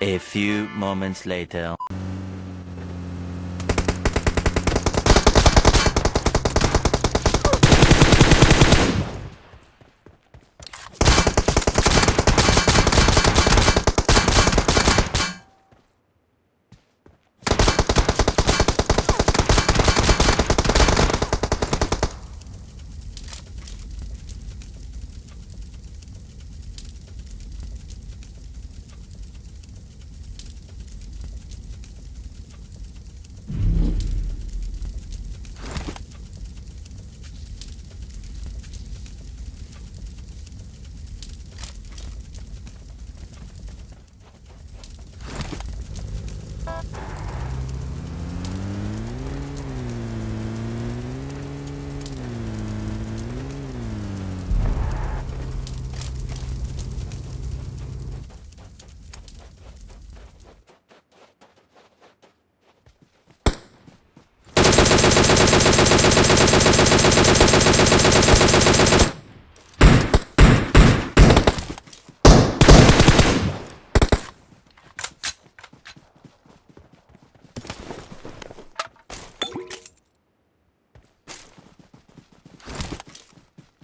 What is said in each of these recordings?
A few moments later.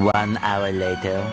One hour later.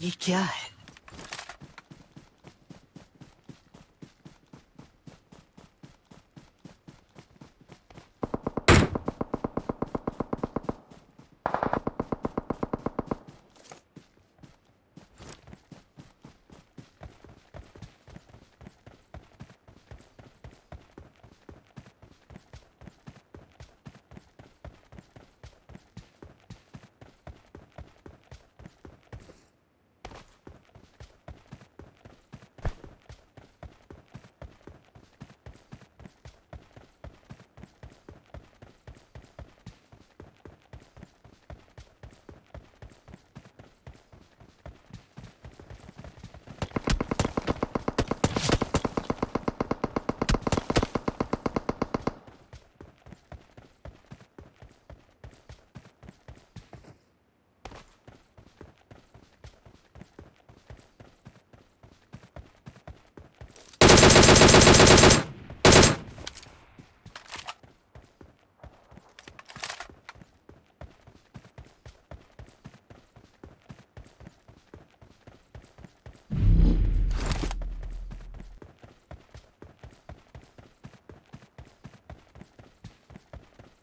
ये क्या है?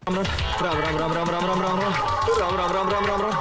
Ram ram ram ram ram ram ram ram ram ram ram ram ram ram